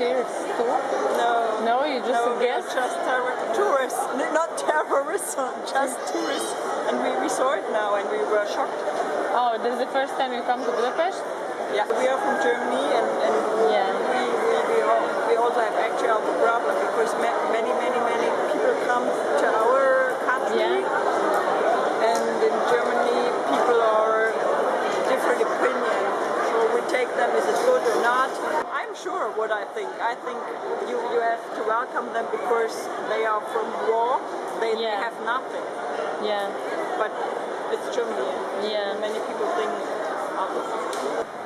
Are you, are you volunteers too? No. No, you just no, a we are guest? just tourists, not terrorists, just tourists. And we, we saw it now and we were shocked. Oh, this is the first time you come to Budapest? Yeah, we are from Germany and, and Yeah. we, we, we, all, we also have actually our problem because ma- many, many, many people come to our country Yeah. and in Germany people are different opinion. So we take them, is it good or not? I'm sure what I think. I think you, you have to welcome them because they are from war, they, they have nothing. Yeah. But it's Germany. Yeah. Many people think others.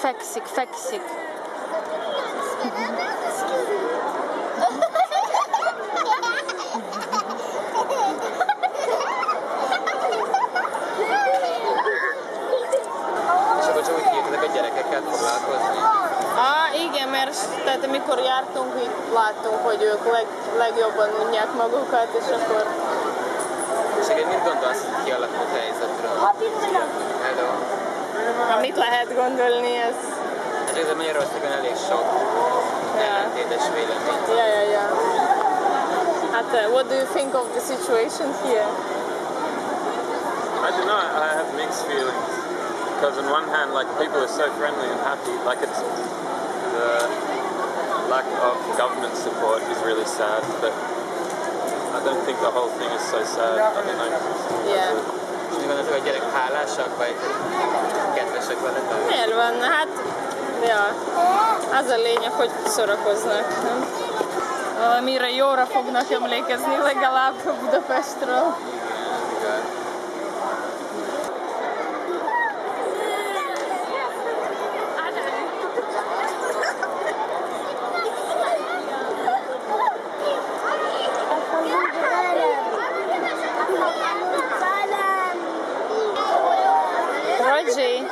Fekszik, fekszik. És akkor csak úgy hívták a gyerekekkel foglalkozni. Á, igen, mert tehát amikor jártunk, itt láttunk, hogy ők leg, legjobban unják magukat, és akkor És egyébként mit gondolsz a kialakult helyzetről? Hello. Ha mit lehet gondolni, ez... Hát ez Magyarországon elég sok ellentétes vélemény. Yeah, yeah, yeah. Hát, uh, what do you think of the situation here? I don't know. I have mixed feelings because on one hand, like people are so friendly and happy. Like it's the lack of government support is really sad, but I don't think the whole thing is so sad. I don't know. Yeah. És mi gondolod, hogy a gyerek hálásak, vagy kedvesek veletek? Miért van? Hát, ja, az a lényeg, hogy szórakoznak, nem? Valamire jóra fognak emlékezni legalább Budapestről. Pode ir.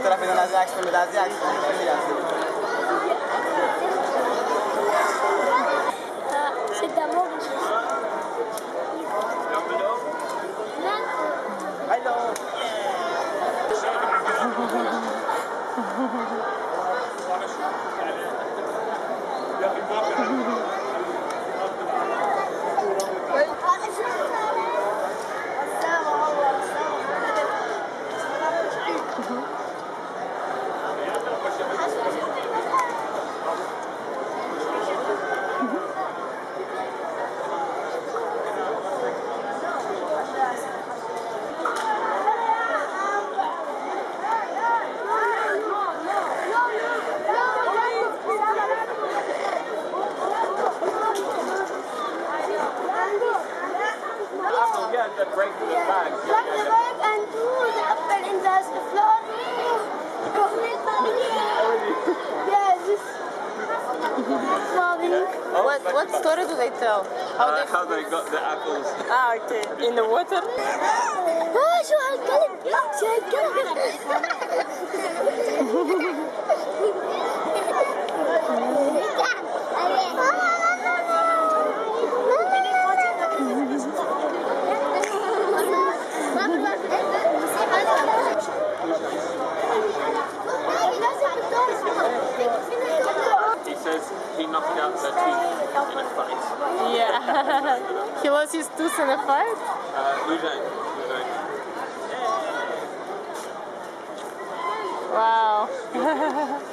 ter a terapia nas extremidades e what, what story do they tell? How Uh, they how they got the apples. Ah, okay. In the water? Ah, شو هالكلب؟ شو هالكلب؟ He lost his tooth in a fight? Uh, Wow.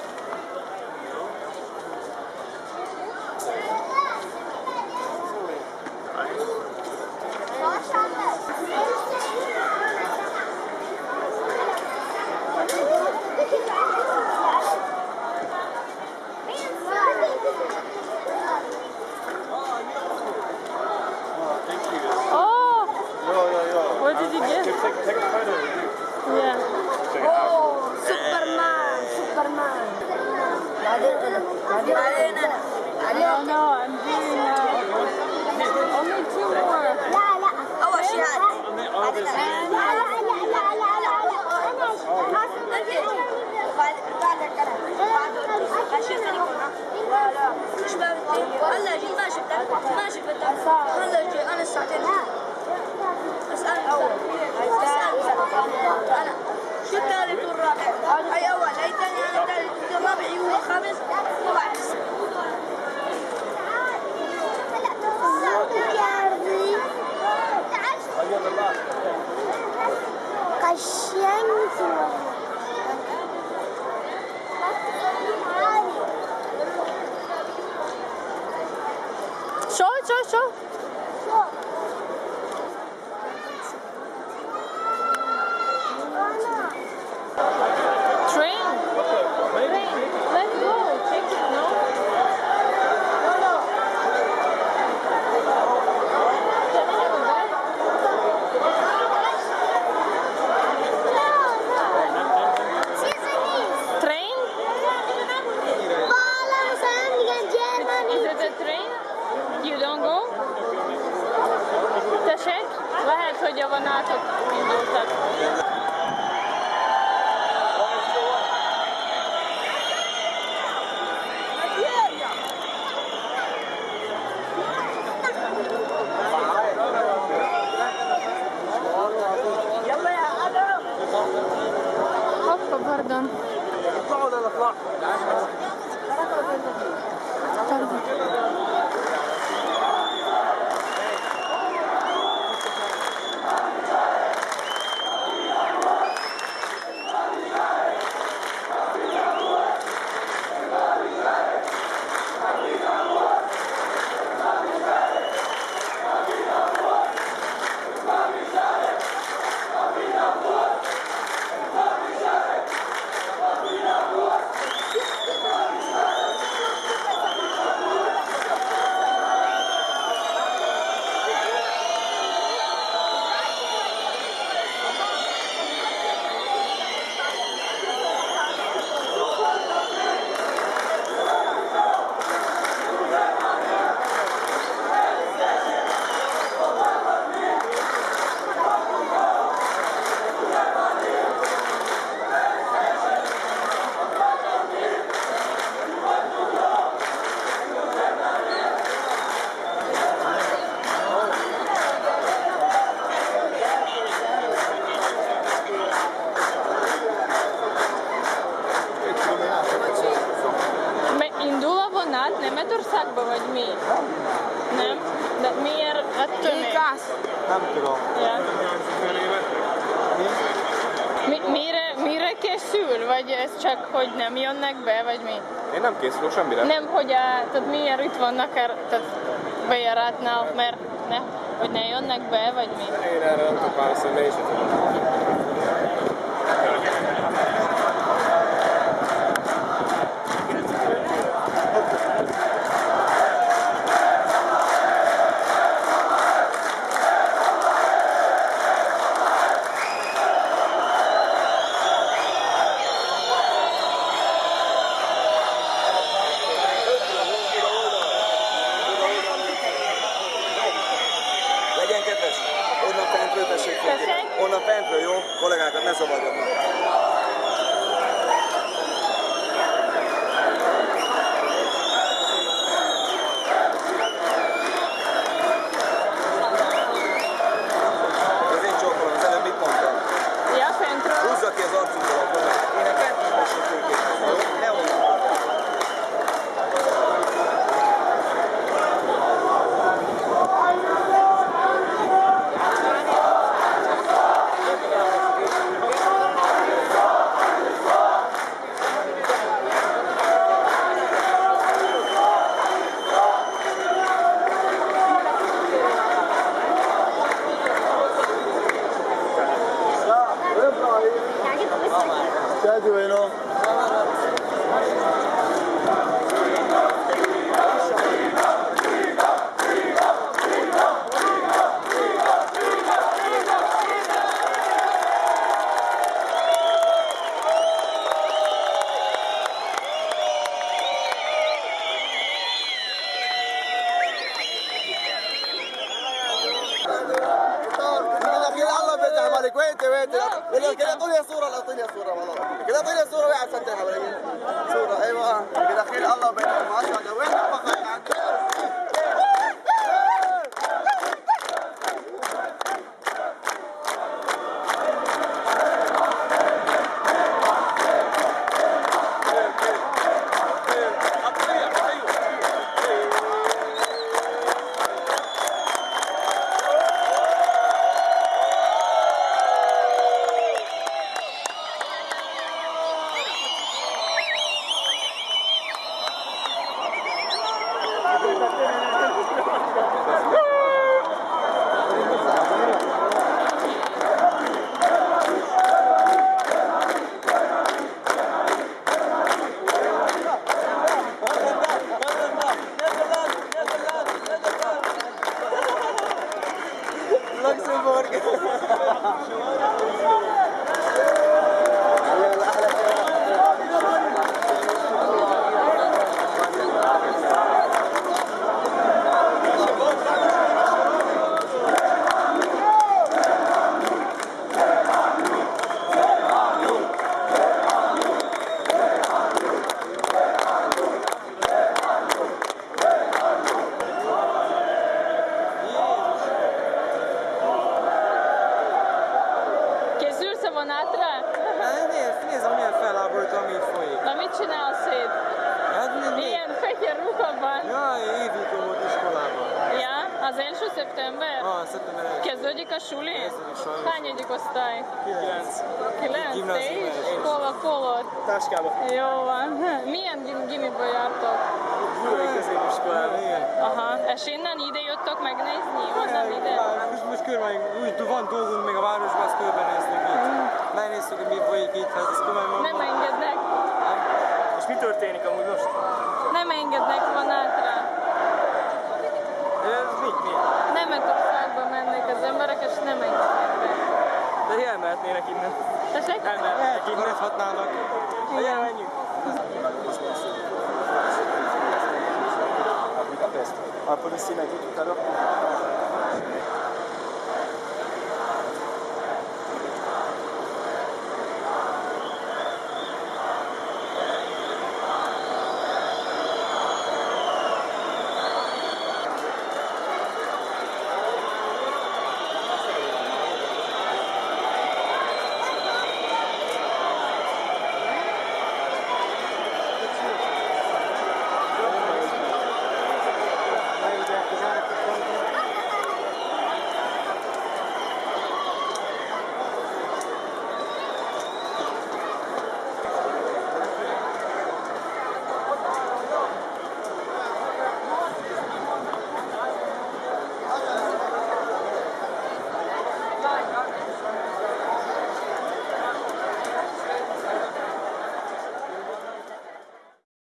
show? النهارده. اطلعوا ولا لا Igen. Mi? Mire, mire készül? Vagy ez csak, hogy nem jönnek be, vagy mi? Én nem készülök semmire. Nem, hogy a, tehát milyen itt vannak, er, tehát bejáratnál, mert ne, hogy ne jönnek be, vagy mi? Én erre nem tudok válaszolni, én is tudom. ktv 喽 السلام عليك وين انت وين انت؟ ولا كذا صورة لا اعطيني صورة والله. كذا اعطيني صورة واحد صدقها صورة أيوه آه. كذا الله بينهم ما شاء الله. وين favor. a suli? Hányadik osztály? Kilenc. Kilenc? Te is? első. Hol a kolod? Táskába. Jó van. Milyen gim gimiből jártok? Gyulai középiskolában, igen. Aha, és innen ide jöttök megnézni? Onnan ide? Most, most körbenézünk, úgy van dolgunk még a városban, azt körbenézünk itt. Megnéztük, hogy mi folyik itt, hát ez komolyan van. Nem engednek. És mi történik amúgy most? Nem engednek vonátra. Ez mit, mi? Németországba mennek az emberek, és nem engednek be. De elmehetnének innen. Tessék? Elmehetnének innen. Maradhatnának. Igen. menjünk. A Budapest. A tout à l'heure.